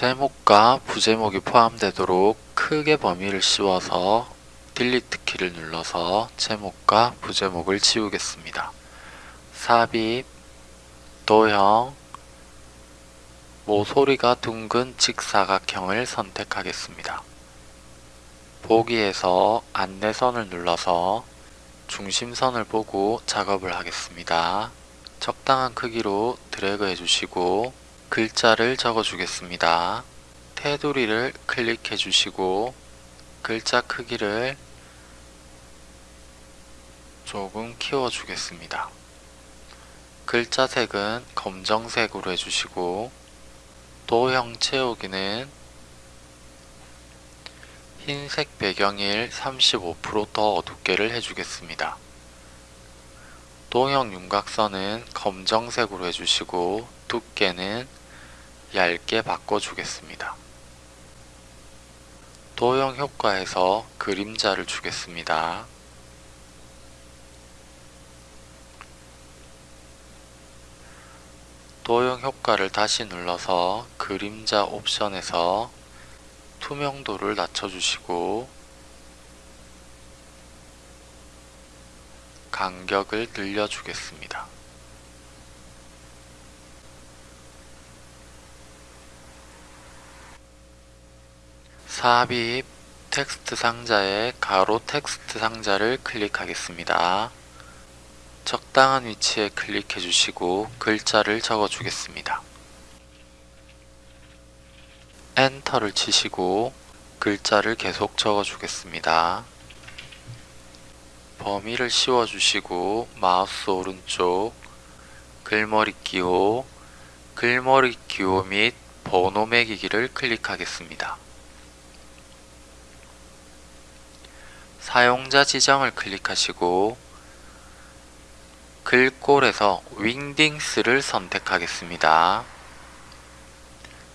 제목과 부제목이 포함되도록 크게 범위를 씌워서 딜리트 키를 눌러서 제목과 부제목을 지우겠습니다. 삽입, 도형, 모서리가 둥근 직사각형을 선택하겠습니다. 보기에서 안내선을 눌러서 중심선을 보고 작업을 하겠습니다. 적당한 크기로 드래그 해주시고 글자를 적어주겠습니다. 테두리를 클릭해 주시고 글자 크기를 조금 키워주겠습니다. 글자 색은 검정색으로 해주시고 도형 채우기는 흰색 배경일 35%더 어둡게를 해주겠습니다. 도형 윤곽선은 검정색으로 해주시고 두께는 얇게 바꿔주겠습니다. 도형 효과에서 그림자를 주겠습니다. 도형 효과를 다시 눌러서 그림자 옵션에서 투명도를 낮춰주시고 간격을 늘려주겠습니다. 삽입 텍스트 상자에 가로 텍스트 상자를 클릭하겠습니다. 적당한 위치에 클릭해 주시고 글자를 적어 주겠습니다. 엔터를 치시고 글자를 계속 적어 주겠습니다. 범위를 씌워 주시고 마우스 오른쪽 글머리 기호 글머리 기호 및 번호 매기기를 클릭하겠습니다. 사용자 지정을 클릭하시고 글꼴에서 윙딩스를 선택하겠습니다.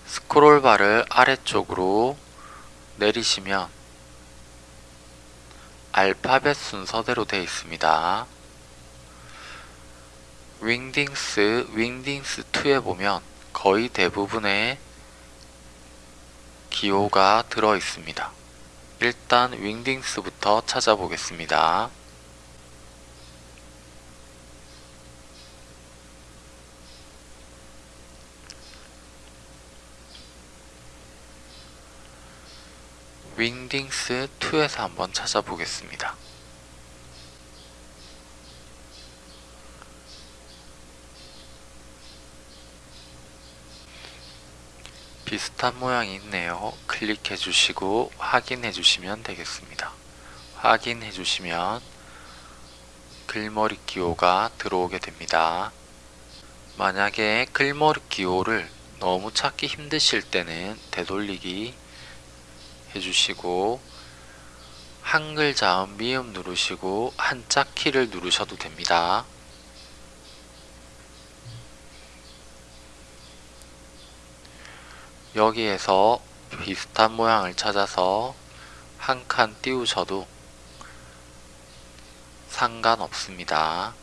스크롤바를 아래쪽으로 내리시면 알파벳 순서대로 되어 있습니다. 윙딩스, 윙딩스2에 보면 거의 대부분의 기호가 들어 있습니다. 일단 윙딩스부터 찾아보겠습니다. 윙딩스 2에서 한번 찾아보겠습니다. 비슷한 모양이 있네요. 클릭해 주시고 확인해 주시면 되겠습니다. 확인해 주시면 글머리 기호가 들어오게 됩니다. 만약에 글머리 기호를 너무 찾기 힘드실 때는 되돌리기 해주시고 한글 자음 미음 누르시고 한자 키를 누르셔도 됩니다. 여기에서 비슷한 모양을 찾아서 한 칸 띄우셔도 상관없습니다.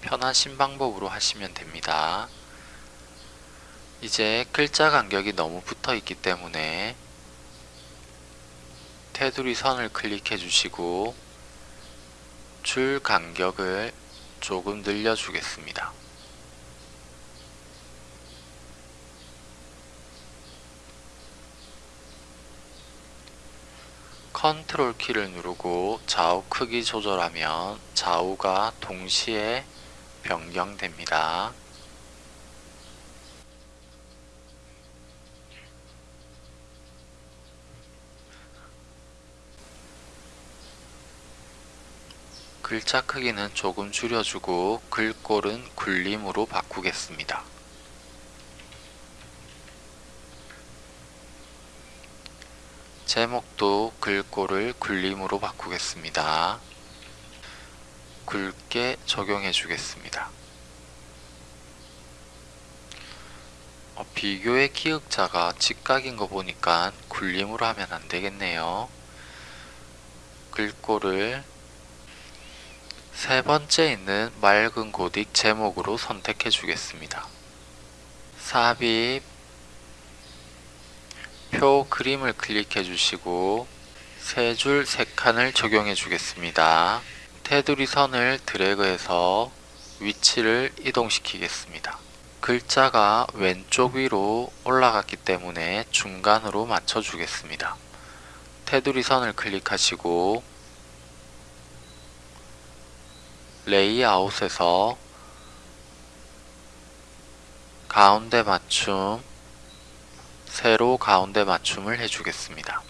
편하신 방법으로 하시면 됩니다. 이제 글자 간격이 너무 붙어 있기 때문에 테두리 선을 클릭해 주시고 줄 간격을 조금 늘려 주겠습니다. 컨트롤 키를 누르고 좌우 크기 조절하면 좌우가 동시에 변경됩니다. 글자 크기는 조금 줄여주고 글꼴은 굴림으로 바꾸겠습니다. 제목도 글꼴을 굴림으로 바꾸겠습니다. 굵게 적용해 주겠습니다. 어, 비교의 기역자가 직각인 거 보니까 굴림으로 하면 안 되겠네요. 글꼴을 세 번째 있는 맑은 고딕 제목으로 선택해 주겠습니다. 삽입 표 그림을 클릭해 주시고 세 줄 세 칸을 적용해 주겠습니다. 테두리 선을 드래그해서 위치를 이동시키겠습니다. 글자가 왼쪽 위로 올라갔기 때문에 중간으로 맞춰 주겠습니다. 테두리 선을 클릭하시고 레이아웃에서 가운데 맞춤 세로 가운데 맞춤을 해주겠습니다.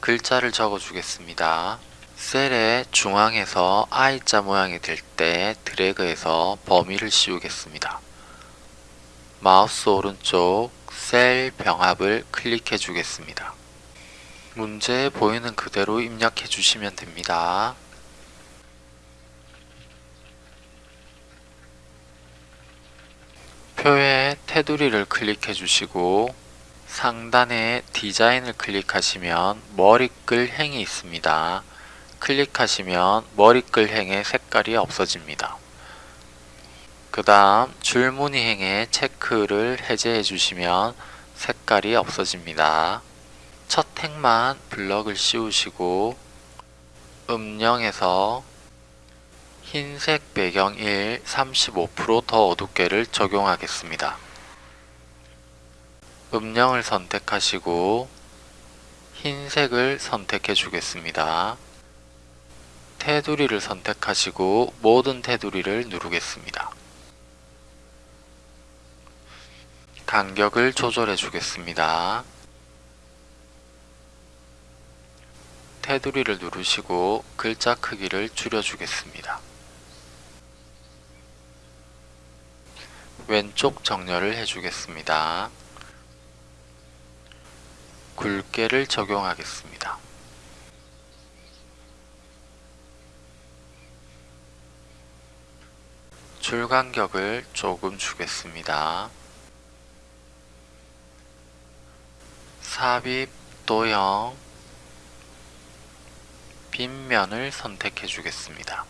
글자를 적어 주겠습니다. 셀의 중앙에서 I자 모양이 될 때 드래그해서 범위를 씌우겠습니다. 마우스 오른쪽 셀 병합을 클릭해 주겠습니다. 문제에 보이는 그대로 입력해 주시면 됩니다. 표에 테두리를 클릭해 주시고 상단에 디자인을 클릭하시면 머리끌 행이 있습니다. 클릭하시면 머리끌 행의 색깔이 없어집니다. 그 다음 줄무늬 행의 체크를 해제해 주시면 색깔이 없어집니다. 첫 행만 블럭을 씌우시고 음영에서 흰색 배경 1 35%더 어둡게를 적용하겠습니다. 음영을 선택하시고 흰색을 선택해 주겠습니다. 테두리를 선택하시고 모든 테두리를 누르겠습니다. 간격을 조절해 주겠습니다. 테두리를 누르시고 글자 크기를 줄여 주겠습니다. 왼쪽 정렬을 해주겠습니다. 굵게를 적용하겠습니다. 줄 간격을 조금 주겠습니다. 삽입 도형 빗면을 선택해 주겠습니다.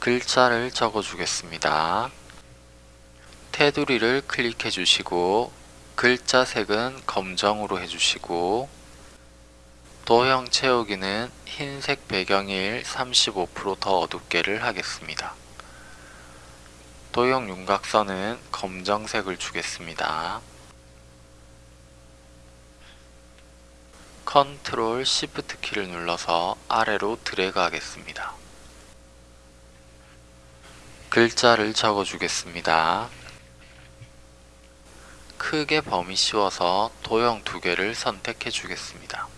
글자를 적어 주겠습니다. 테두리를 클릭해 주시고 글자 색은 검정으로 해주시고 도형 채우기는 흰색 배경일 35%더 어둡게를 하겠습니다. 도형 윤곽선은 검정색을 주겠습니다. 컨트롤 시프트 키를 눌러서 아래로 드래그 하겠습니다. 글자를 적어 주겠습니다. 크게 범위 씌워서 도형 두 개를 선택해 주겠습니다.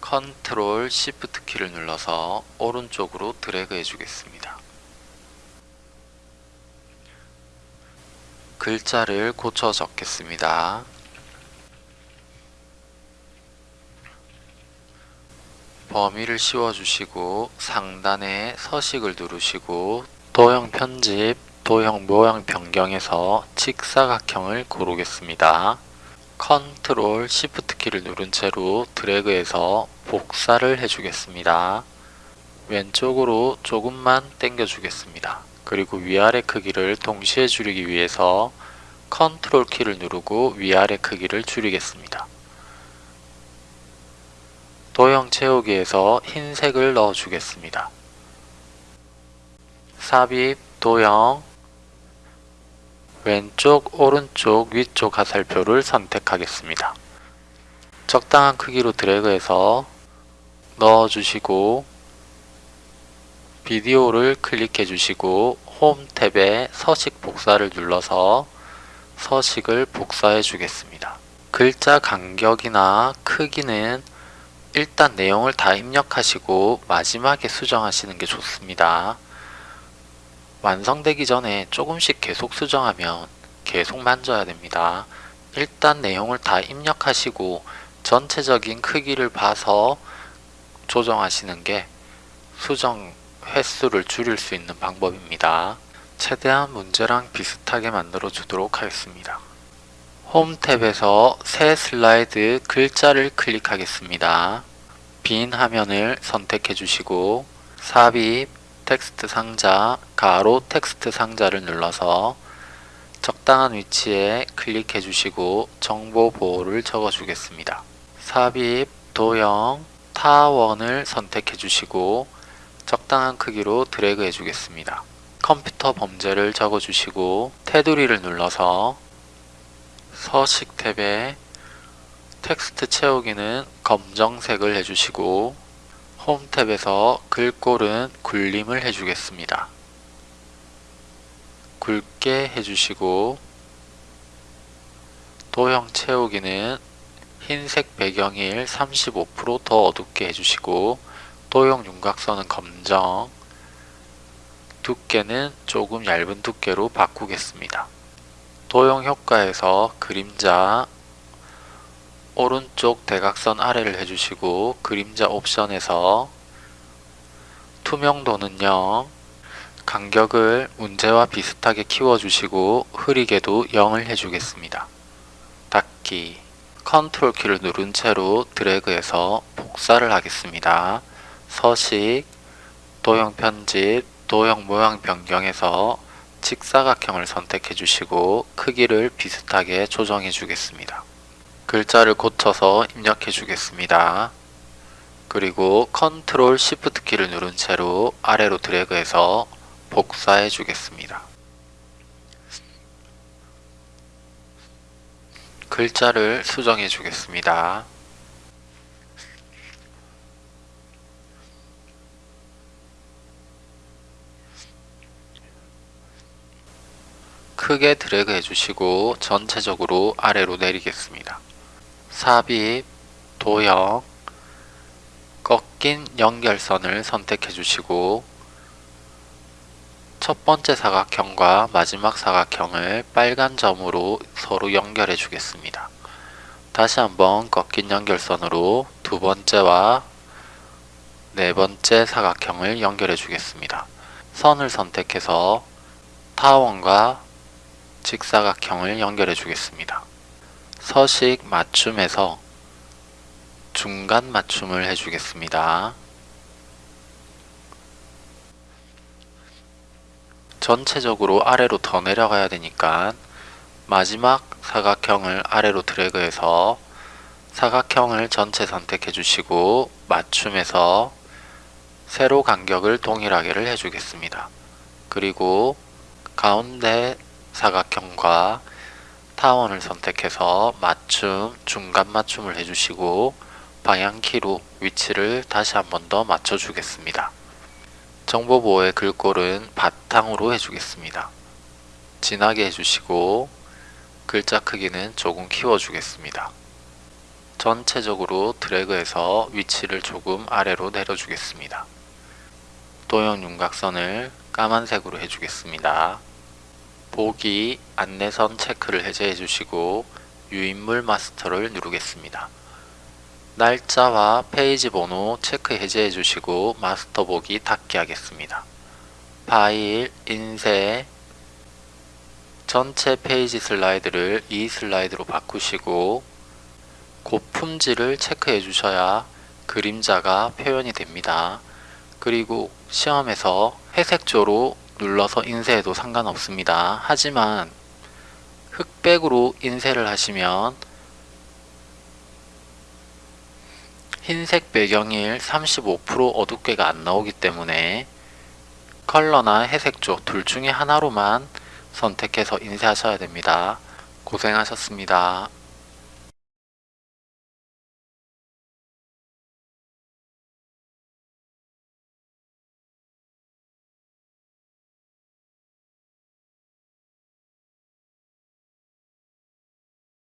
컨트롤 시프트 키를 눌러서 오른쪽으로 드래그 해주겠습니다. 글자를 고쳐 적겠습니다. 범위를 씌워주시고 상단에 서식을 누르시고 도형 편집, 도형 모양 변경에서 직사각형을 고르겠습니다. 컨트롤 시프트 키를 누른 채로 드래그해서 복사를 해주겠습니다. 왼쪽으로 조금만 당겨 주겠습니다. 그리고 위아래 크기를 동시에 줄이기 위해서 컨트롤 키를 누르고 위아래 크기를 줄이겠습니다. 도형 채우기에서 흰색을 넣어 주겠습니다. 삽입, 도형, 왼쪽, 오른쪽, 위쪽 화살표를 선택하겠습니다. 적당한 크기로 드래그해서 넣어주시고 비디오를 클릭해 주시고 홈 탭에 서식 복사를 눌러서 서식을 복사해 주겠습니다. 글자 간격이나 크기는 일단 내용을 다 입력하시고 마지막에 수정하시는 게 좋습니다. 완성되기 전에 조금씩 계속 수정하면 계속 만져야 됩니다. 일단 내용을 다 입력하시고 전체적인 크기를 봐서 조정하시는 게 수정 횟수를 줄일 수 있는 방법입니다. 최대한 문제랑 비슷하게 만들어 주도록 하겠습니다. 홈 탭에서 새 슬라이드 글자를 클릭하겠습니다. 빈 화면을 선택해 주시고 삽입, 텍스트 상자, 가로 텍스트 상자를 눌러서 적당한 위치에 클릭해 주시고 정보 보호를 적어 주겠습니다. 삽입, 도형, 타원을 선택해 주시고 적당한 크기로 드래그 해 주겠습니다. 컴퓨터 범죄를 적어 주시고 테두리를 눌러서 서식 탭에 텍스트 채우기는 검정색을 해주시고 홈 탭에서 글꼴은 굴림을 해주겠습니다. 굵게 해주시고 도형 채우기는 흰색 배경일 35%더 어둡게 해주시고 도형 윤곽선은 검정 두께는 조금 얇은 두께로 바꾸겠습니다. 도형 효과에서 그림자 오른쪽 대각선 아래를 해주시고 그림자 옵션에서 투명도는 0 간격을 문제와 비슷하게 키워주시고 흐리게도 0을 해주겠습니다. 닫기 컨트롤 키를 누른 채로 드래그해서 복사를 하겠습니다. 서식, 도형 편집, 도형 모양 변경해서 직사각형을 선택해 주시고 크기를 비슷하게 조정해 주겠습니다. 글자를 고쳐서 입력해 주겠습니다. 그리고 컨트롤 시프트 키를 누른 채로 아래로 드래그해서 복사해 주겠습니다. 글자를 수정해 주겠습니다. 크게 드래그 해주시고 전체적으로 아래로 내리겠습니다. 삽입, 도형, 꺾인 연결선을 선택해 주시고 첫 번째 사각형과 마지막 사각형을 빨간 점으로 서로 연결해 주겠습니다. 다시 한번 꺾인 연결선으로 두 번째와 네 번째 사각형을 연결해 주겠습니다. 선을 선택해서 타원과 직사각형을 연결해 주겠습니다. 서식 맞춤에서 중간 맞춤을 해주겠습니다. 전체적으로 아래로 더 내려가야 되니까 마지막 사각형을 아래로 드래그해서 사각형을 전체 선택해 주시고 맞춤에서 세로 간격을 동일하게를 해주겠습니다. 그리고 가운데 사각형과 타원을 선택해서 맞춤, 중간 맞춤을 해주시고 방향키로 위치를 다시 한 번 더 맞춰주겠습니다. 정보보호의 글꼴은 바탕으로 해주겠습니다. 진하게 해주시고 글자 크기는 조금 키워주겠습니다. 전체적으로 드래그해서 위치를 조금 아래로 내려주겠습니다. 도형 윤곽선을 까만색으로 해주겠습니다. 보기 안내선 체크를 해제해 주시고 유인물 마스터를 누르겠습니다. 날짜와 페이지 번호 체크 해제해 주시고 마스터 보기 닫기 하겠습니다. 파일, 인쇄, 전체 페이지 슬라이드를 이 슬라이드로 바꾸시고 고품질을 체크해 주셔야 그림자가 표현이 됩니다. 그리고 시험에서 회색조로 눌러서 인쇄해도 상관없습니다. 하지만 흑백으로 인쇄를 하시면 흰색 배경 1 35% 어둡게가 안 나오기 때문에 컬러나 회색조 둘 중에 하나로만 선택해서 인쇄하셔야 됩니다. 고생하셨습니다.